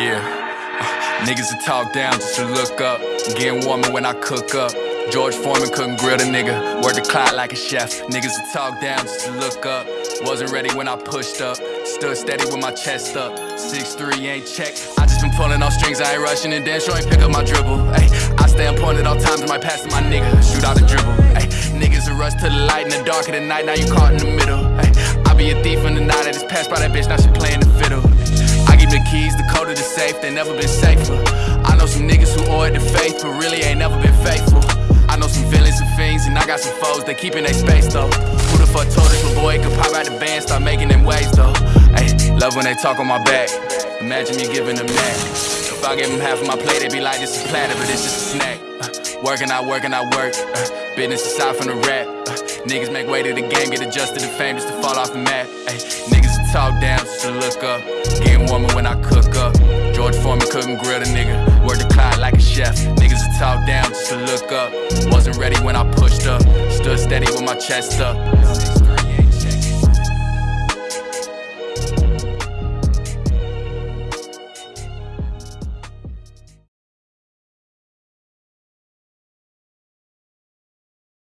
Uh, niggas that talk down just to look up. Getting warmer when I cook up. George Foreman couldn't grill the nigga. Work the clock like a chef. Niggas that talk down just to look up. Wasn't ready when I pushed up. Stood steady with my chest up. 6'3 ain't checked. I just been pulling off strings. I ain't rushing and dance. ain't pick up my dribble. Ay, I stay on point at all times. in My pass to my nigga. Shoot out a dribble. Ay, niggas a rush to the light in the dark of the night. Now you caught in the middle. Ay, I be a thief in the night. I just passed by that bitch. Now she safe. They never been safer. I know some niggas who it to faith, but really ain't never been faithful. I know some villains and fiends, and I got some foes, they keeping their space though. Who the fuck told us my boy could pop out the band, start making them waves though? Hey, love when they talk on my back. Imagine me giving them that. If I give them half of my plate, they be like, this is platter, but it's just a snack. Uh, working, I work, and I work. Uh, business aside from the rap. Uh, niggas make way to the game, get adjusted to fame just to fall off the map. Ay, niggas talk down just to look up. Getting warmer when I cook up. George Foreman couldn't grill the nigga. Work the clock like a chef. Niggas that talk down just to look up. Wasn't ready when I pushed up. Stood steady with my chest up.